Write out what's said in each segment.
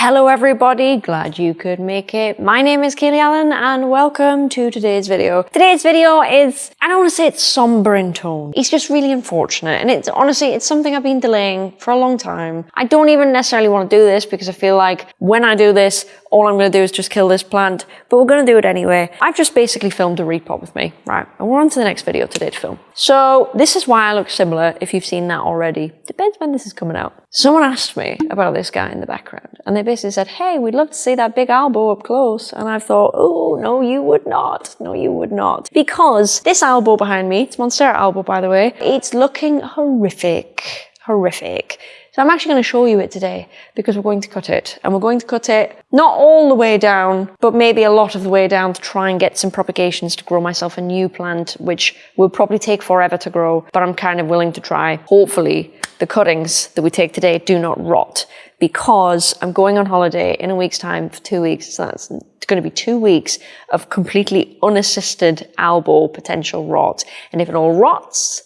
Hello everybody, glad you could make it. My name is Kaylee Allen and welcome to today's video. Today's video is, I don't want to say it's somber in tone. It's just really unfortunate and it's honestly, it's something I've been delaying for a long time. I don't even necessarily want to do this because I feel like when I do this, all I'm going to do is just kill this plant, but we're going to do it anyway. I've just basically filmed a repot with me, right? And we're on to the next video today to film. So this is why I look similar if you've seen that already. Depends when this is coming out. Someone asked me about this guy in the background and they basically said, hey, we'd love to see that big Albo up close. And I thought, oh, no, you would not. No, you would not. Because this Albo behind me, it's Monstera Albo, by the way, it's looking horrific. Horrific. So I'm actually going to show you it today because we're going to cut it and we're going to cut it not all the way down, but maybe a lot of the way down to try and get some propagations to grow myself a new plant, which will probably take forever to grow, but I'm kind of willing to try. Hopefully the cuttings that we take today do not rot because I'm going on holiday in a week's time for two weeks. So that's going to be two weeks of completely unassisted Albo potential rot. And if it all rots,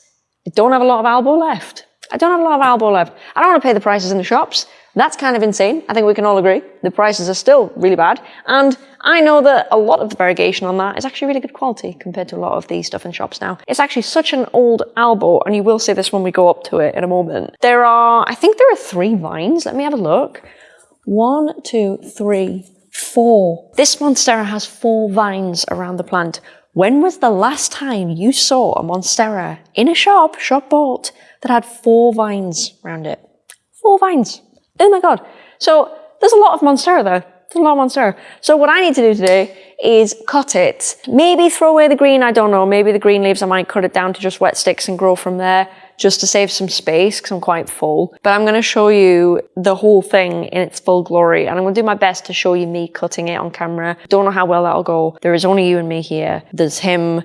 I don't have a lot of Albo left. I don't have a lot of Albo left. I don't want to pay the prices in the shops. That's kind of insane. I think we can all agree. The prices are still really bad. And I know that a lot of the variegation on that is actually really good quality compared to a lot of the stuff in shops now. It's actually such an old Albo, and you will see this when we go up to it in a moment. There are, I think there are three vines. Let me have a look. One, two, three, four. This Monstera has four vines around the plant. When was the last time you saw a Monstera in a shop, shop bought, that had four vines around it. Four vines. Oh my god. So there's a lot of Monstera there. There's a lot of Monstera. So what I need to do today is cut it. Maybe throw away the green, I don't know. Maybe the green leaves, I might cut it down to just wet sticks and grow from there just to save some space because I'm quite full. But I'm going to show you the whole thing in its full glory and I'm going to do my best to show you me cutting it on camera. Don't know how well that'll go. There is only you and me here. There's him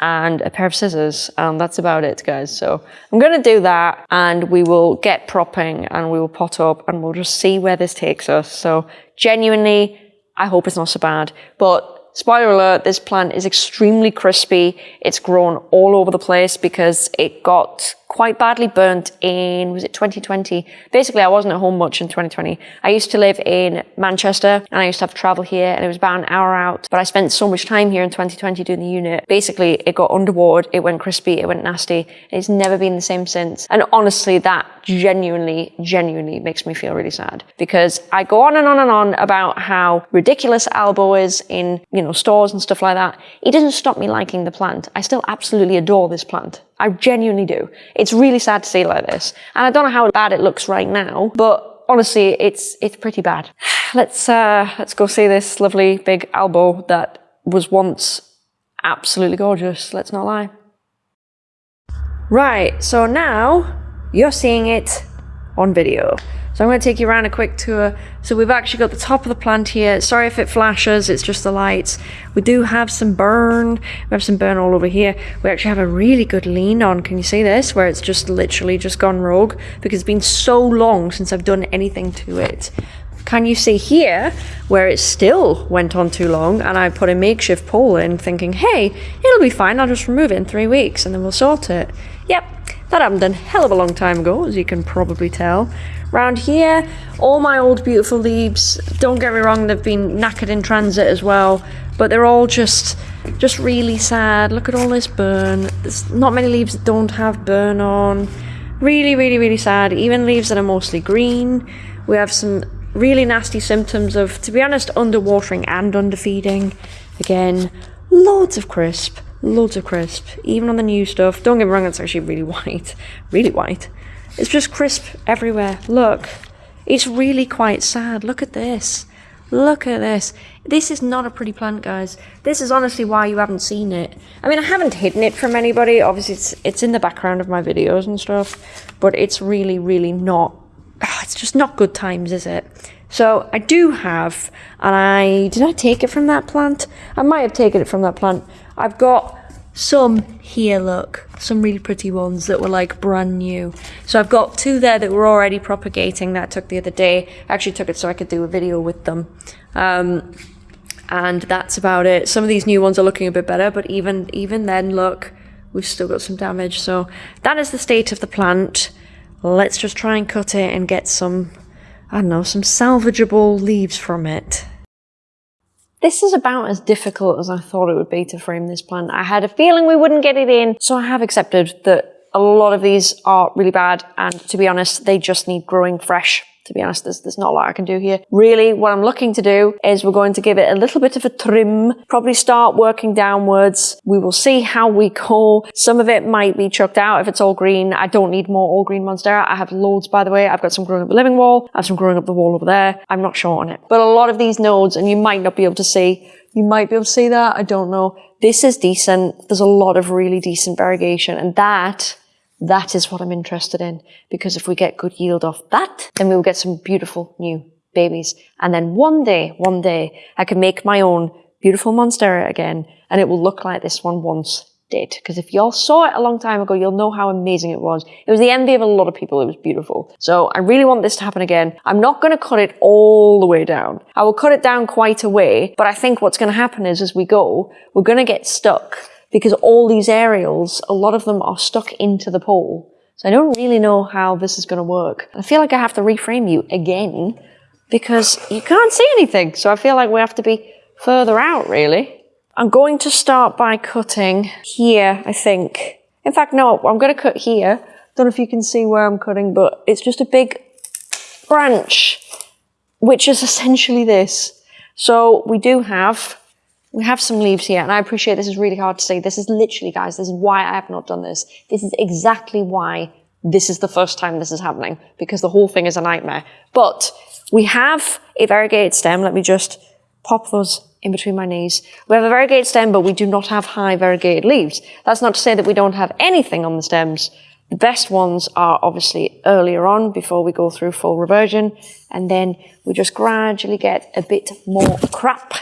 and a pair of scissors and that's about it guys. So I'm gonna do that and we will get propping and we will pot up and we'll just see where this takes us. So genuinely I hope it's not so bad. But Spoiler alert, this plant is extremely crispy. It's grown all over the place because it got quite badly burnt in, was it 2020? Basically, I wasn't at home much in 2020. I used to live in Manchester and I used to have to travel here and it was about an hour out. But I spent so much time here in 2020 doing the unit. Basically, it got underwater, it went crispy, it went nasty. It's never been the same since. And honestly, that genuinely, genuinely makes me feel really sad because I go on and on and on about how ridiculous Albo is in, you know, stores and stuff like that. It doesn't stop me liking the plant. I still absolutely adore this plant. I genuinely do. It's really sad to see like this. And I don't know how bad it looks right now, but honestly, it's it's pretty bad. Let's uh, let's go see this lovely big Albo that was once absolutely gorgeous. Let's not lie. Right, so now you're seeing it on video. So I'm going to take you around a quick tour. So we've actually got the top of the plant here. Sorry if it flashes, it's just the lights. We do have some burn. We have some burn all over here. We actually have a really good lean on. Can you see this? Where it's just literally just gone rogue because it's been so long since I've done anything to it. Can you see here where it still went on too long and I put a makeshift pole in thinking, hey, it'll be fine. I'll just remove it in three weeks and then we'll sort it. Yep, that happened a hell of a long time ago, as you can probably tell. Round here, all my old beautiful leaves, don't get me wrong, they've been knackered in transit as well, but they're all just just really sad. Look at all this burn. There's not many leaves that don't have burn on. Really, really, really sad. Even leaves that are mostly green. We have some really nasty symptoms of, to be honest, underwatering and underfeeding. Again, loads of crisp. Loads of crisp. Even on the new stuff. Don't get me wrong, it's actually really white. Really white. It's just crisp everywhere. Look. It's really quite sad. Look at this. Look at this. This is not a pretty plant, guys. This is honestly why you haven't seen it. I mean, I haven't hidden it from anybody. Obviously, it's, it's in the background of my videos and stuff. But it's really, really not... Ah, it's just not good times, is it? So I do have, and I... Did I take it from that plant? I might have taken it from that plant. I've got some here, look, some really pretty ones that were like brand new. So I've got two there that were already propagating that I took the other day. I actually took it so I could do a video with them. Um, and that's about it. Some of these new ones are looking a bit better, but even even then, look, we've still got some damage. So that is the state of the plant. Let's just try and cut it and get some I don't know, some salvageable leaves from it. This is about as difficult as I thought it would be to frame this plant. I had a feeling we wouldn't get it in, so I have accepted that a lot of these are really bad, and to be honest, they just need growing fresh to be honest, there's, there's not a lot I can do here. Really, what I'm looking to do is we're going to give it a little bit of a trim, probably start working downwards. We will see how we go. Some of it might be chucked out if it's all green. I don't need more all green Monstera. I have loads, by the way. I've got some growing up the living wall. I have some growing up the wall over there. I'm not short on it. But a lot of these nodes, and you might not be able to see, you might be able to see that. I don't know. This is decent. There's a lot of really decent variegation and that that is what I'm interested in because if we get good yield off that, then we'll get some beautiful new babies. And then one day, one day, I can make my own beautiful Monstera again and it will look like this one once did. Because if y'all saw it a long time ago, you'll know how amazing it was. It was the envy of a lot of people. It was beautiful. So I really want this to happen again. I'm not going to cut it all the way down. I will cut it down quite a way, but I think what's going to happen is as we go, we're going to get stuck because all these aerials, a lot of them are stuck into the pole. So I don't really know how this is going to work. I feel like I have to reframe you again because you can't see anything. So I feel like we have to be further out really. I'm going to start by cutting here, I think. In fact, no, I'm going to cut here. Don't know if you can see where I'm cutting, but it's just a big branch, which is essentially this. So we do have we have some leaves here, and I appreciate this is really hard to say. This is literally, guys, this is why I have not done this. This is exactly why this is the first time this is happening, because the whole thing is a nightmare. But we have a variegated stem. Let me just pop those in between my knees. We have a variegated stem, but we do not have high variegated leaves. That's not to say that we don't have anything on the stems. The best ones are obviously earlier on before we go through full reversion, and then we just gradually get a bit more crap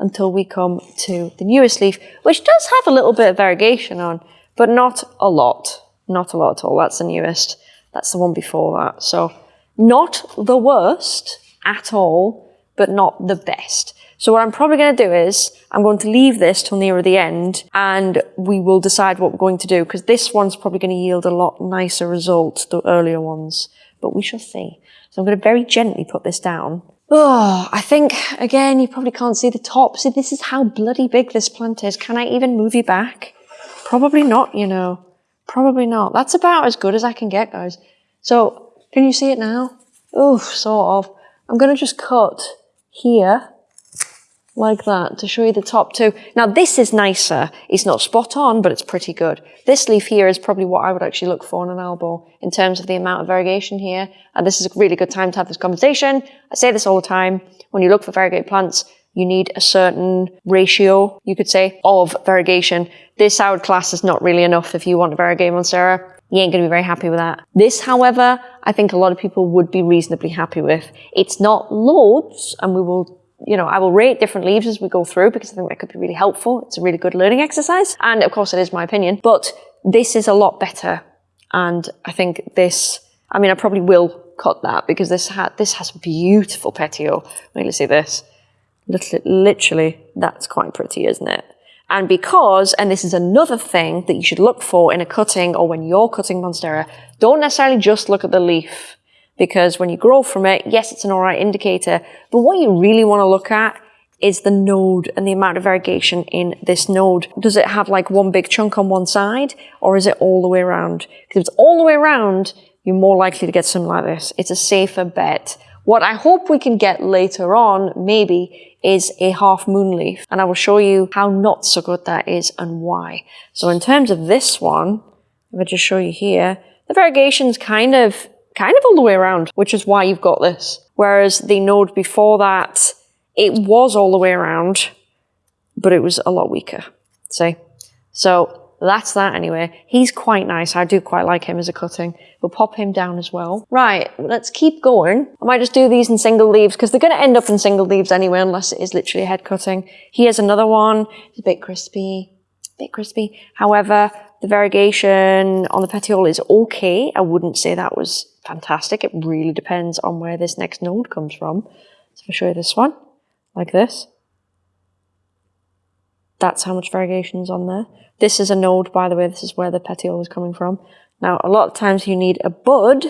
until we come to the newest leaf, which does have a little bit of variegation on, but not a lot. Not a lot at all. That's the newest. That's the one before that. So not the worst at all, but not the best. So what I'm probably going to do is I'm going to leave this till nearer the end and we will decide what we're going to do because this one's probably going to yield a lot nicer result, the earlier ones, but we shall see. So I'm going to very gently put this down Oh, I think, again, you probably can't see the top. See, this is how bloody big this plant is. Can I even move you back? Probably not, you know. Probably not. That's about as good as I can get, guys. So, can you see it now? Oh, sort of. I'm going to just cut here like that to show you the top two. Now this is nicer. It's not spot on, but it's pretty good. This leaf here is probably what I would actually look for in an Albo in terms of the amount of variegation here. And this is a really good time to have this conversation. I say this all the time. When you look for variegated plants, you need a certain ratio, you could say, of variegation. This would class is not really enough if you want a variegated monstera. You ain't going to be very happy with that. This, however, I think a lot of people would be reasonably happy with. It's not loads, and we will you know, I will rate different leaves as we go through because I think that could be really helpful. It's a really good learning exercise. And of course, it is my opinion, but this is a lot better. And I think this, I mean, I probably will cut that because this had, this has beautiful petiole. Wait, let's see this. Little literally, that's quite pretty, isn't it? And because, and this is another thing that you should look for in a cutting or when you're cutting Monstera, don't necessarily just look at the leaf because when you grow from it, yes, it's an all right indicator, but what you really want to look at is the node and the amount of variegation in this node. Does it have like one big chunk on one side or is it all the way around? Because if it's all the way around, you're more likely to get something like this. It's a safer bet. What I hope we can get later on, maybe, is a half moon leaf. And I will show you how not so good that is and why. So in terms of this one, if I just show you here, the variegation's kind of kind of all the way around, which is why you've got this. Whereas the node before that, it was all the way around, but it was a lot weaker. See? So that's that anyway. He's quite nice. I do quite like him as a cutting. We'll pop him down as well. Right, let's keep going. I might just do these in single leaves because they're going to end up in single leaves anyway unless it is literally a head cutting. Here's another one. It's a bit crispy. A bit crispy. However, the variegation on the petiole is okay. I wouldn't say that was fantastic. It really depends on where this next node comes from. So if I show you this one, like this, that's how much variegation is on there. This is a node, by the way, this is where the petiole is coming from. Now, a lot of times you need a bud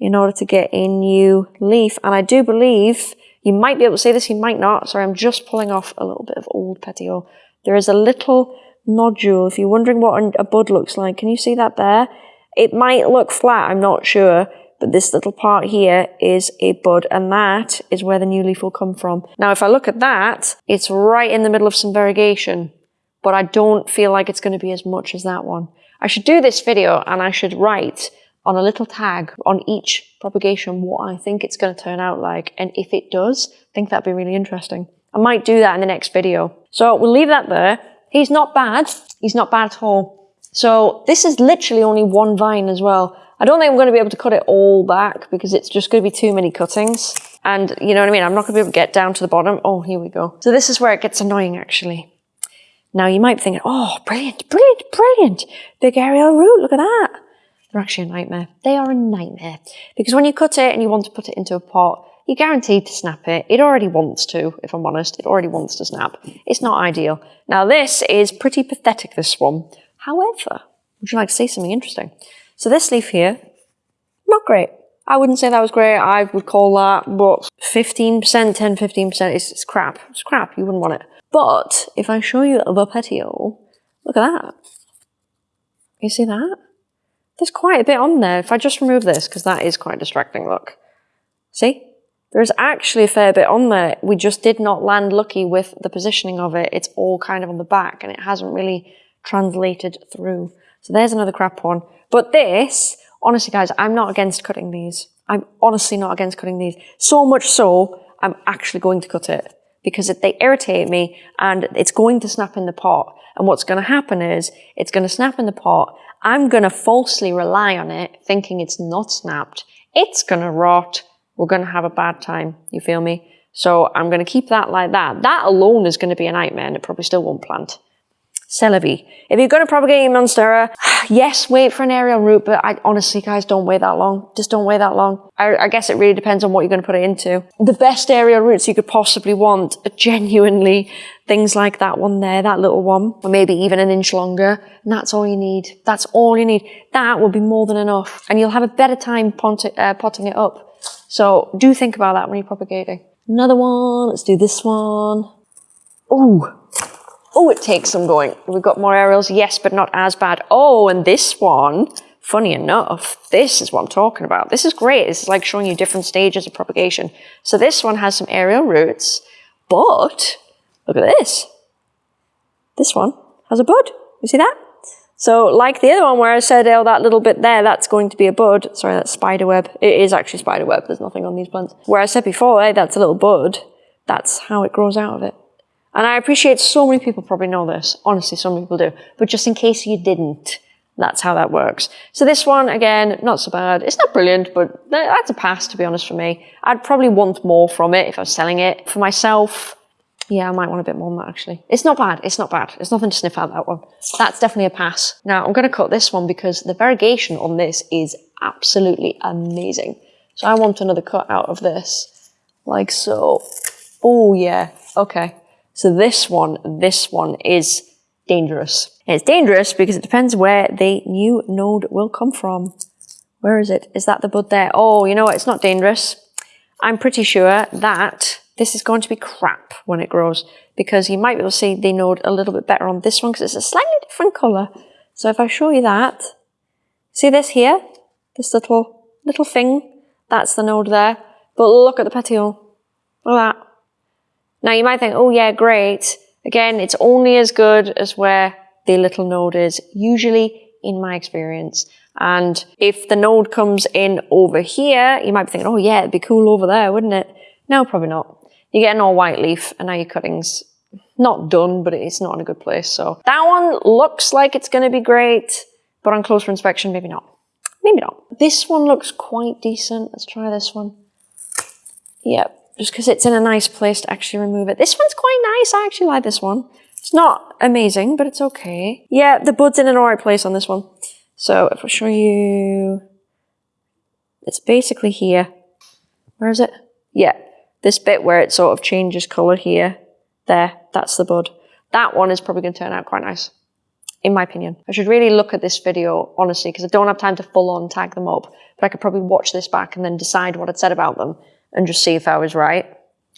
in order to get a new leaf. And I do believe you might be able to see this, you might not. Sorry, I'm just pulling off a little bit of old petiole. There is a little nodule. If you're wondering what a bud looks like, can you see that there? It might look flat, I'm not sure, but this little part here is a bud and that is where the new leaf will come from. Now, if I look at that, it's right in the middle of some variegation, but I don't feel like it's going to be as much as that one. I should do this video and I should write on a little tag on each propagation what I think it's going to turn out like. And if it does, I think that'd be really interesting. I might do that in the next video. So we'll leave that there. He's not bad. He's not bad at all. So this is literally only one vine as well. I don't think I'm going to be able to cut it all back because it's just going to be too many cuttings. And you know what I mean? I'm not going to be able to get down to the bottom. Oh, here we go. So this is where it gets annoying actually. Now you might be thinking, oh, brilliant, brilliant, brilliant. Big aerial root, look at that. They're actually a nightmare. They are a nightmare. Because when you cut it and you want to put it into a pot, you're guaranteed to snap it. It already wants to, if I'm honest. It already wants to snap. It's not ideal. Now this is pretty pathetic, this one. However, would you like to see something interesting? So this leaf here, not great. I wouldn't say that was great. I would call that, but 15%, 10, 15%, is it's crap. It's crap. You wouldn't want it. But if I show you the petiole, look at that. You see that? There's quite a bit on there. If I just remove this, because that is quite distracting, look. See? There's actually a fair bit on there. We just did not land lucky with the positioning of it. It's all kind of on the back and it hasn't really translated through. So there's another crap one. But this, honestly guys, I'm not against cutting these. I'm honestly not against cutting these. So much so, I'm actually going to cut it because they irritate me and it's going to snap in the pot. And what's going to happen is it's going to snap in the pot. I'm going to falsely rely on it thinking it's not snapped. It's going to rot we're going to have a bad time. You feel me? So I'm going to keep that like that. That alone is going to be a nightmare and it probably still won't plant. Celebi. If you're going to propagate your Monstera, yes, wait for an aerial root, but I honestly, guys, don't wait that long. Just don't wait that long. I, I, guess it really depends on what you're going to put it into. The best aerial roots you could possibly want are genuinely things like that one there, that little one, or maybe even an inch longer. And that's all you need. That's all you need. That will be more than enough. And you'll have a better time uh, potting it up so do think about that when you're propagating. Another one, let's do this one. Oh, oh, it takes some going. We've got more aerials, yes, but not as bad. Oh, and this one, funny enough, this is what I'm talking about. This is great. This is like showing you different stages of propagation. So this one has some aerial roots, but look at this. This one has a bud. You see that? So like the other one where I said, oh, that little bit there, that's going to be a bud. Sorry, that's spider web. It is actually spider web. There's nothing on these plants. Where I said before, hey, that's a little bud. That's how it grows out of it. And I appreciate so many people probably know this. Honestly, some people do. But just in case you didn't, that's how that works. So this one, again, not so bad. It's not brilliant, but that's a pass, to be honest, for me. I'd probably want more from it if I was selling it. For myself, yeah, I might want a bit more than that actually. It's not bad. It's not bad. It's nothing to sniff out that one. That's definitely a pass. Now I'm going to cut this one because the variegation on this is absolutely amazing. So I want another cut out of this like so. Oh yeah. Okay. So this one, this one is dangerous. It's dangerous because it depends where the new node will come from. Where is it? Is that the bud there? Oh, you know what? It's not dangerous. I'm pretty sure that this is going to be crap when it grows because you might be able to see the node a little bit better on this one because it's a slightly different color. So if I show you that, see this here? This little, little thing? That's the node there. But look at the petiole. Look at that. Now you might think, oh yeah, great. Again, it's only as good as where the little node is, usually in my experience. And if the node comes in over here, you might be thinking, oh yeah, it'd be cool over there, wouldn't it? No, probably not you get an all white leaf and now your cutting's not done, but it's not in a good place. So that one looks like it's going to be great, but on closer inspection, maybe not. Maybe not. This one looks quite decent. Let's try this one. Yep, just because it's in a nice place to actually remove it. This one's quite nice. I actually like this one. It's not amazing, but it's okay. Yeah, the bud's in an alright place on this one. So if I show you, it's basically here. Where is it? Yeah, this bit where it sort of changes colour here, there, that's the bud. That one is probably going to turn out quite nice. in my opinion. I should really look at this video, honestly, because I don't have time to full on tag them up, but I could probably watch this back and then decide what I'd said about them and just see if I was right,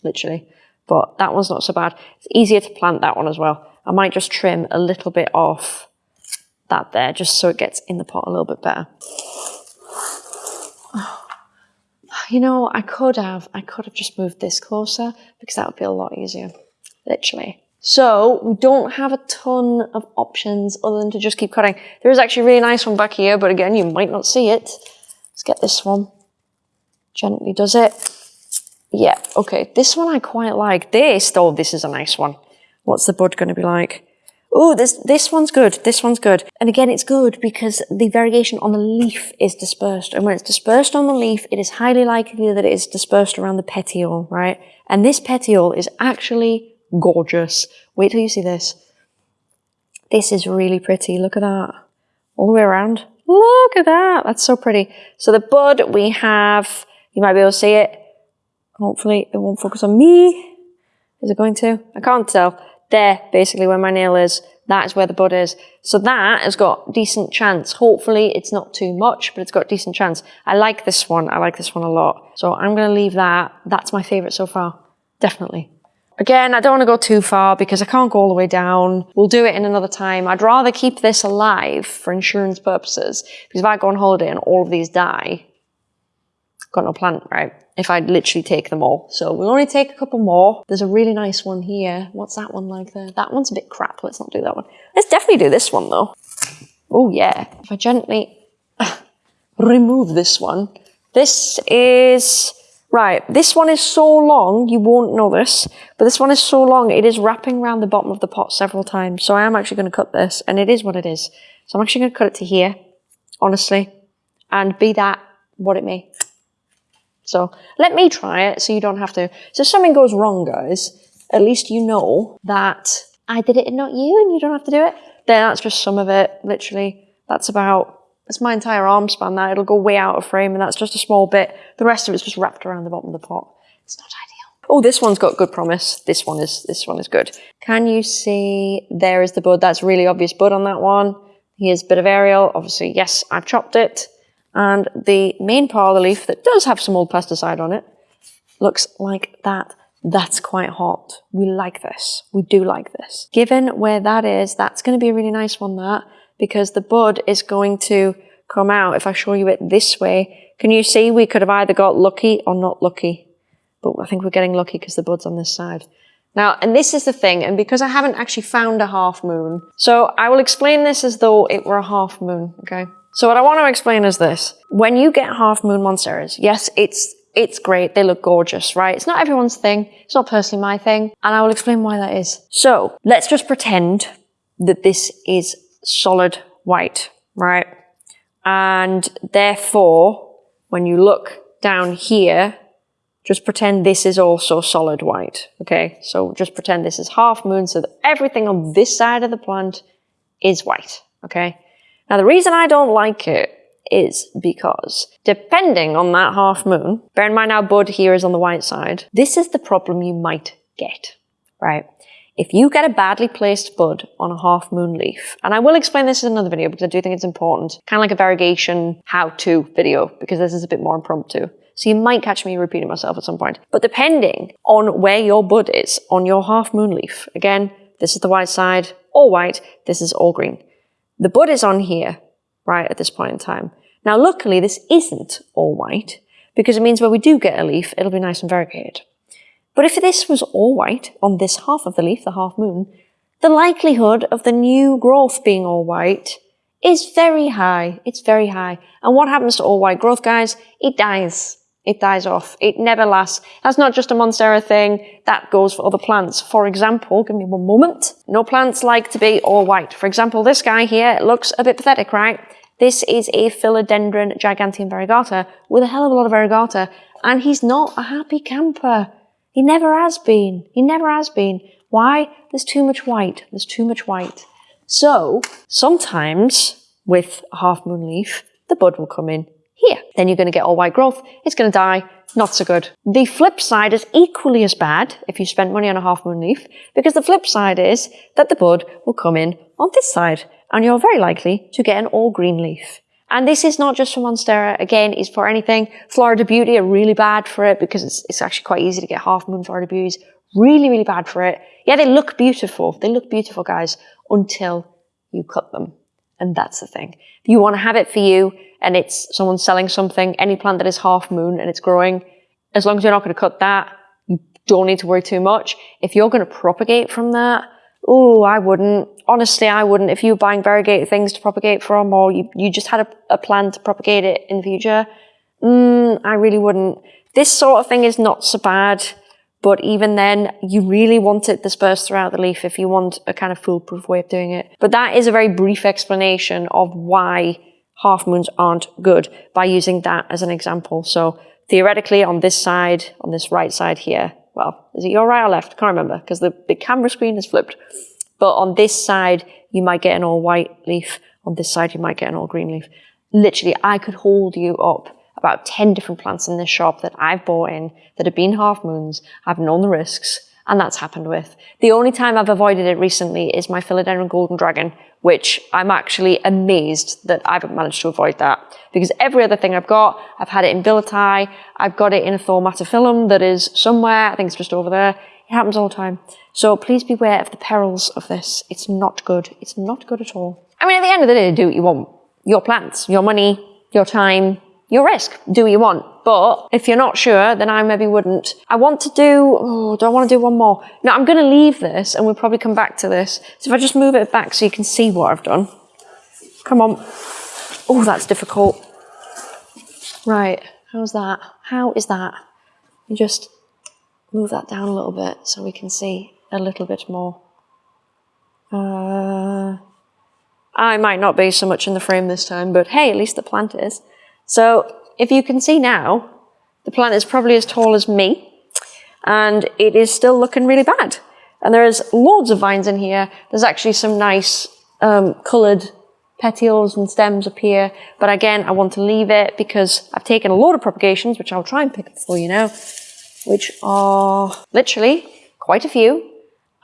literally. But that one's not so bad. It's easier to plant that one as well. I might just trim a little bit off that there, just so it gets in the pot a little bit better. You know, I could have, I could have just moved this closer because that would be a lot easier, literally. So we don't have a ton of options other than to just keep cutting. There is actually a really nice one back here, but again, you might not see it. Let's get this one. Gently does it. Yeah, okay. This one I quite like. This, though, this is a nice one. What's the bud going to be like? Oh, this, this one's good. This one's good. And again, it's good because the variegation on the leaf is dispersed. And when it's dispersed on the leaf, it is highly likely that it is dispersed around the petiole, right? And this petiole is actually gorgeous. Wait till you see this. This is really pretty. Look at that. All the way around. Look at that. That's so pretty. So the bud we have, you might be able to see it. Hopefully it won't focus on me. Is it going to? I can't tell. There, basically where my nail is, that is where the bud is. So that has got decent chance. Hopefully it's not too much, but it's got decent chance. I like this one. I like this one a lot. So I'm going to leave that. That's my favorite so far. Definitely. Again, I don't want to go too far because I can't go all the way down. We'll do it in another time. I'd rather keep this alive for insurance purposes because if I go on holiday and all of these die, got no plant, right? If I'd literally take them all. So we'll only take a couple more. There's a really nice one here. What's that one like there? That one's a bit crap. Let's not do that one. Let's definitely do this one though. Oh yeah. If I gently remove this one. This is Right, this one is so long, you won't know this, but this one is so long, it is wrapping around the bottom of the pot several times. So I am actually going to cut this, and it is what it is. So I'm actually going to cut it to here, honestly, and be that what it may. So let me try it so you don't have to. So if something goes wrong, guys, at least you know that I did it and not you, and you don't have to do it. Then that's just some of it, literally. That's about that's my entire arm span that. It'll go way out of frame and that's just a small bit. The rest of it's just wrapped around the bottom of the pot. It's not ideal. Oh, this one's got good promise. This one is, this one is good. Can you see, there is the bud. That's really obvious bud on that one. Here's a bit of aerial. Obviously, yes, I've chopped it. And the main part of the leaf that does have some old pesticide on it looks like that. That's quite hot. We like this. We do like this. Given where that is, that's going to be a really nice one, that because the bud is going to come out. If I show you it this way, can you see we could have either got lucky or not lucky? But I think we're getting lucky because the bud's on this side. Now, and this is the thing, and because I haven't actually found a half moon, so I will explain this as though it were a half moon, okay? So what I want to explain is this. When you get half moon monsteras, yes, it's it's great. They look gorgeous, right? It's not everyone's thing. It's not personally my thing. And I will explain why that is. So let's just pretend that this is solid white, right? And therefore, when you look down here, just pretend this is also solid white, okay? So just pretend this is half moon so that everything on this side of the plant is white, okay? Now the reason I don't like it is because depending on that half moon, bear in mind our bud here is on the white side, this is the problem you might get, right? If you get a badly placed bud on a half moon leaf, and I will explain this in another video because I do think it's important, kind of like a variegation how-to video, because this is a bit more impromptu. So you might catch me repeating myself at some point. But depending on where your bud is on your half moon leaf, again, this is the white side, all white, this is all green. The bud is on here, right, at this point in time. Now, luckily, this isn't all white, because it means when we do get a leaf, it'll be nice and variegated. But if this was all white on this half of the leaf, the half moon, the likelihood of the new growth being all white is very high. It's very high. And what happens to all white growth, guys? It dies. It dies off. It never lasts. That's not just a Monstera thing. That goes for other plants. For example, give me one moment. No plants like to be all white. For example, this guy here looks a bit pathetic, right? This is a Philodendron giganteum variegata with a hell of a lot of variegata, and he's not a happy camper. He never has been. He never has been. Why? There's too much white. There's too much white. So sometimes with a half moon leaf, the bud will come in here. Then you're going to get all white growth. It's going to die. Not so good. The flip side is equally as bad if you spent money on a half moon leaf, because the flip side is that the bud will come in on this side, and you're very likely to get an all green leaf. And this is not just for Monstera, again, it's for anything. Florida Beauty are really bad for it because it's, it's actually quite easy to get half moon Florida Beauties. Really, really bad for it. Yeah, they look beautiful. They look beautiful, guys, until you cut them. And that's the thing. If you want to have it for you and it's someone selling something, any plant that is half moon and it's growing, as long as you're not going to cut that, you don't need to worry too much. If you're going to propagate from that, oh, I wouldn't. Honestly, I wouldn't. If you were buying variegated things to propagate from or you, you just had a, a plan to propagate it in the future, mm, I really wouldn't. This sort of thing is not so bad. But even then, you really want it dispersed throughout the leaf if you want a kind of foolproof way of doing it. But that is a very brief explanation of why half moons aren't good by using that as an example. So theoretically on this side, on this right side here, well, is it your right or left? Can't remember because the, the camera screen is flipped. But on this side, you might get an all white leaf. On this side, you might get an all green leaf. Literally, I could hold you up about 10 different plants in this shop that I've bought in that have been half moons. I've known the risks and that's happened with. The only time I've avoided it recently is my Philodendron Golden Dragon, which I'm actually amazed that I've managed to avoid that. Because every other thing I've got, I've had it in Billietiae, I've got it in a Thaumatophyllum that is somewhere, I think it's just over there. It happens all the time. So please beware of the perils of this. It's not good. It's not good at all. I mean, at the end of the day, do what you want. Your plants, your money, your time, your risk. Do what you want. But if you're not sure, then I maybe wouldn't. I want to do, oh, do I want to do one more? No, I'm going to leave this and we'll probably come back to this. So if I just move it back so you can see what I've done. Come on. Oh, that's difficult. Right. How's that? How is that? You just move that down a little bit so we can see a little bit more. Uh, I might not be so much in the frame this time, but hey, at least the plant is. So if you can see now, the plant is probably as tall as me and it is still looking really bad. And there's loads of vines in here. There's actually some nice um, coloured petioles and stems up here. But again, I want to leave it because I've taken a lot of propagations, which I'll try and pick up for you now, which are literally quite a few.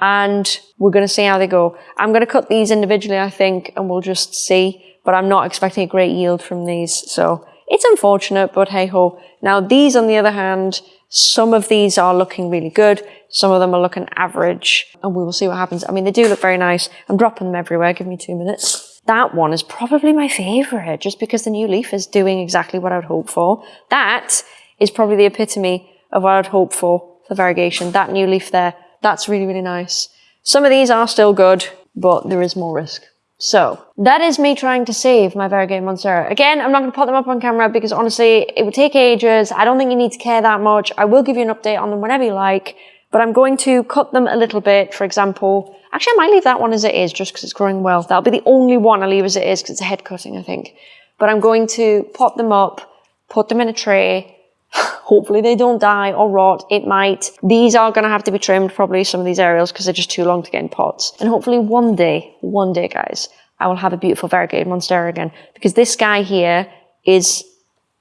And we're going to see how they go. I'm going to cut these individually, I think, and we'll just see. But I'm not expecting a great yield from these. So it's unfortunate, but hey ho. Now these, on the other hand, some of these are looking really good. Some of them are looking average and we will see what happens. I mean, they do look very nice. I'm dropping them everywhere. Give me two minutes. That one is probably my favorite just because the new leaf is doing exactly what I would hope for. That is probably the epitome of what I'd hope for for variegation. That new leaf there, that's really, really nice. Some of these are still good, but there is more risk. So that is me trying to save my variegated Monstera. Again, I'm not going to put them up on camera because honestly, it would take ages. I don't think you need to care that much. I will give you an update on them whenever you like, but I'm going to cut them a little bit. For example, actually, I might leave that one as it is just because it's growing well. That'll be the only one I leave as it is because it's a head cutting, I think. But I'm going to pop them up, put them in a tray, Hopefully they don't die or rot. It might. These are going to have to be trimmed, probably some of these aerials, because they're just too long to get in pots. And hopefully one day, one day, guys, I will have a beautiful variegated monstera again. Because this guy here is,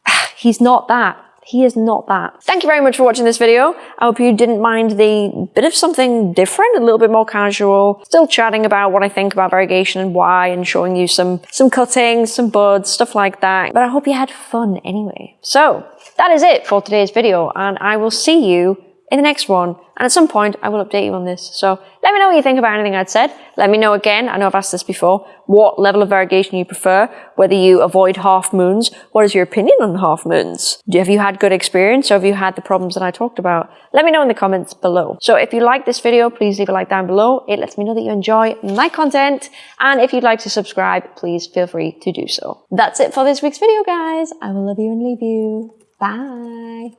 he's not that. He is not that. Thank you very much for watching this video. I hope you didn't mind the bit of something different, a little bit more casual. Still chatting about what I think about variegation and why and showing you some, some cuttings, some buds, stuff like that. But I hope you had fun anyway. So that is it for today's video and I will see you in the next one. And at some point, I will update you on this. So let me know what you think about anything I'd said. Let me know again, I know I've asked this before, what level of variegation you prefer, whether you avoid half moons. What is your opinion on half moons? Have you had good experience or have you had the problems that I talked about? Let me know in the comments below. So if you like this video, please leave a like down below. It lets me know that you enjoy my content. And if you'd like to subscribe, please feel free to do so. That's it for this week's video, guys. I will love you and leave you. Bye.